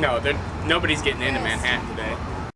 No, nobody's getting into Manhattan today.